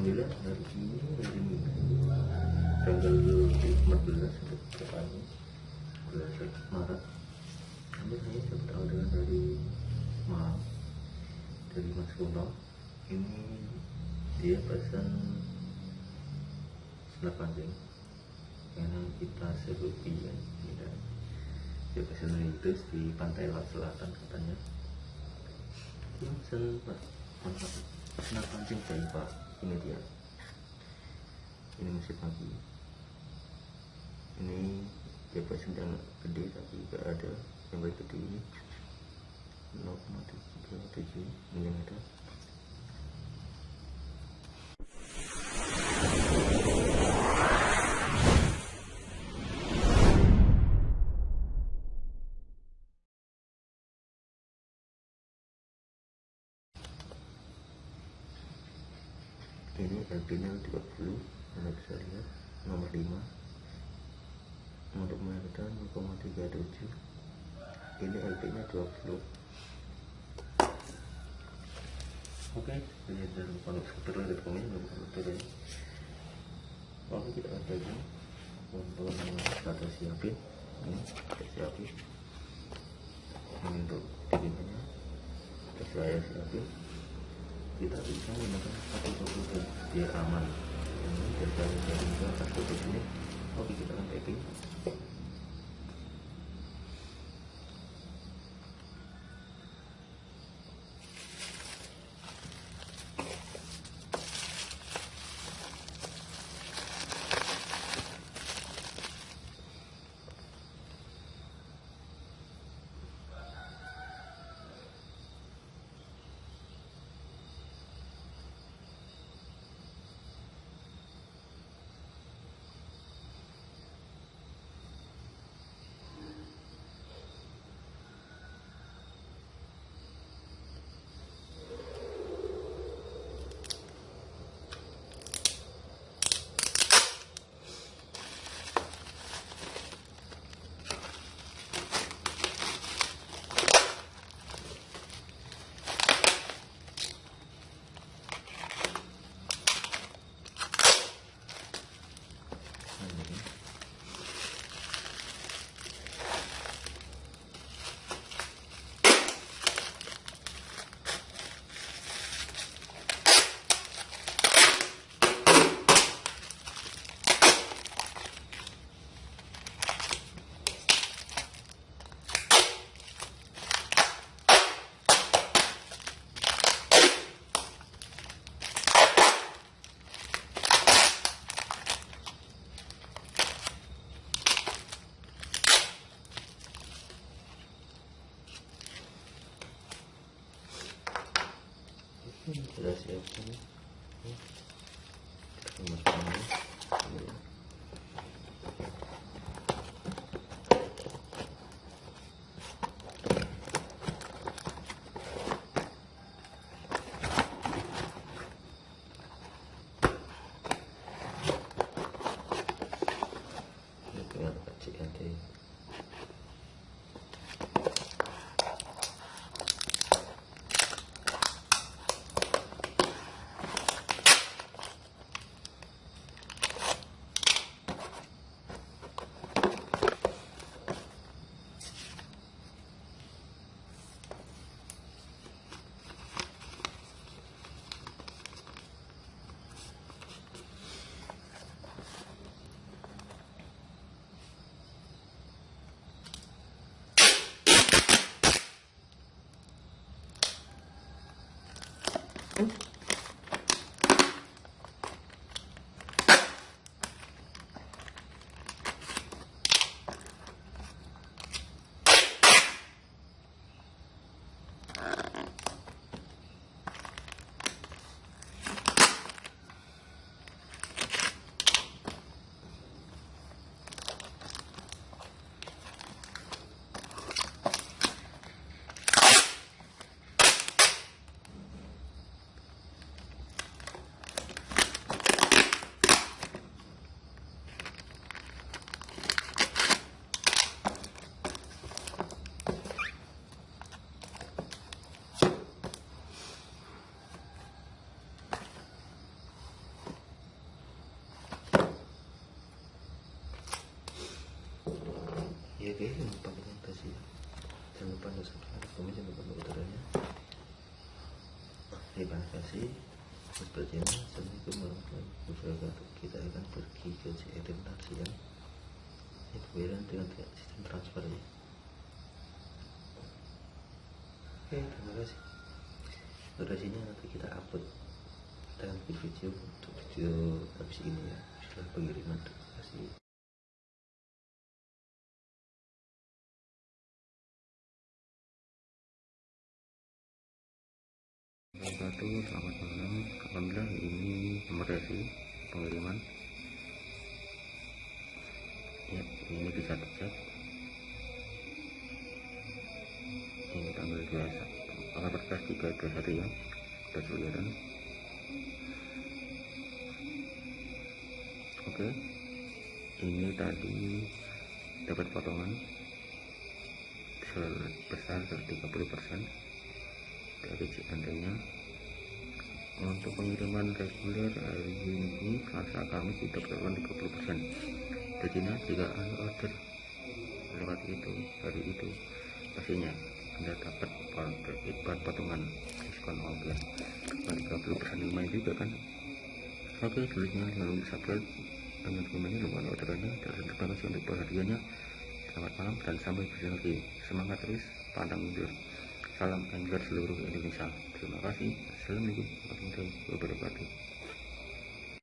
Alhamdulillah dari sini dari tanggal 14 depan bulan Maret kami hanya dapat orderan dari maaf dari Mas Kuno ini dia pesan senar pancing karena kita serupi ya dia pesan itu di pantai Laut Selatan katanya pesan pak senar pancing dari pak ini dia ini masih pagi. Ini pesan yang gede tapi gak ada yang baik gede. Ini 0,37 mm ini LP-nya 30 anda bisa lihat nomor 5 untuk Merdan 0,37 ini LP nya 20 oke. Ini dari pondok skuter dari komen belum skuter ya oke kita akan lagi untuk kita siapin. Ini kita siapin. Ini untuk bikinnya kita siapin kita bisa menggunakan satu tutup biar aman ini dari dari atas tutup ini oke kita akan packing sudah siap semua kita Und? Masukkan dulu Ini tinggal kecil nanti Kami coba untuk udaranya. Terima kasih. Sepertinya Assalamualaikum warahmatullahi wabarakatuh. Kita akan pergi ke CRM Tarsian. Ini pembayaran dengan sistem transfer ya. Oke, terima kasih. Durasinya nanti kita upload dalam video untuk video habis ini ya setelah pengiriman. Terima kasih. Wabarakatuh selamat malam. Alhamdulillah ini nomor pengiriman. Ya ini bisa dicek. Ini tanggal 21 tanggal 14 3 21 ya. Sudah kelihatan oke. Ini tadi dapat potongan. Sebesar 30 persen dari nya untuk pengiriman reguler hari ini Selasa Kamis kita berlakukan 30% Jadi jika anda order lewat itu hari itu. Pastinya anda dapat buat potongan diskon ongkir 30% lumayan juga kan? Oke tulisnya lalu subscribe dengan komennya lumayan orderannya dan terima kasih untuk perhatiannya. Selamat malam dan sampai berjumpa lagi. Semangat terus pandang mundur Salam Angler seluruh Indonesia. Terima kasih. Assalamualaikum warahmatullahi wabarakatuh.